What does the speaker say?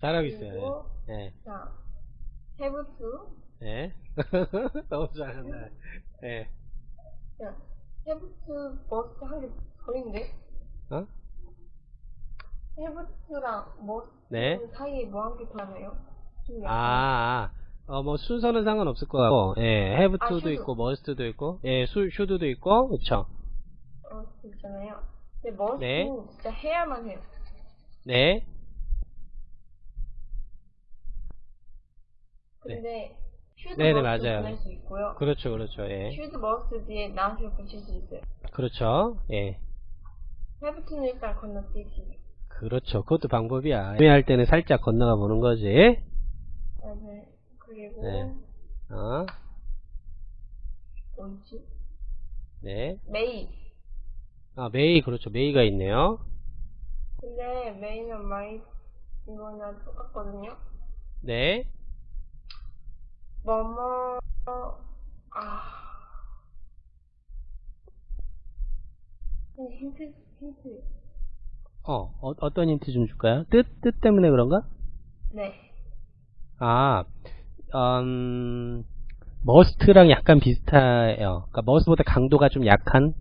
잘하고 있어요. 예. 자, have to. 예. 너무 잘한다. 예. 자, have to must 하기 버린데? 어? have to랑 must 네. 사이에 뭐한개더 하나요? 좀 약간 아, 아. 어, 뭐, 순서는 상관없을 것 같고, 예, have 아, to도 should. 있고, must도 있고, 예, 수, should도 있고, 그쵸. 어, 있잖아요. 근데 must는 네. 진짜 해야만 해요. 네. 근데 should 네네, 맞아요. 보낼 수 있고요. 그렇죠, 그렇죠, 예. should must 뒤에 not을 붙일 수 있어요. 그렇죠, 예. to는 일단 건너뛰기. 그렇죠. 그것도 방법이야. 애매할 때는 살짝 건너가 보는 거지. 네. 그리고 네. 어, 뭐지? 네. may. 아, 메이, 그렇죠. 메이가 있네요. 근데 may는 might 이거랑 똑같거든요. 네. 뭐뭐 아 네, 힌트 힌트 어, 어, 어떤 힌트 좀 줄까요? 뜻, 뜻 때문에 그런가? 네 아, 음, 머스트랑 약간 비슷해요. 그러니까 머스트보다 강도가 좀 약한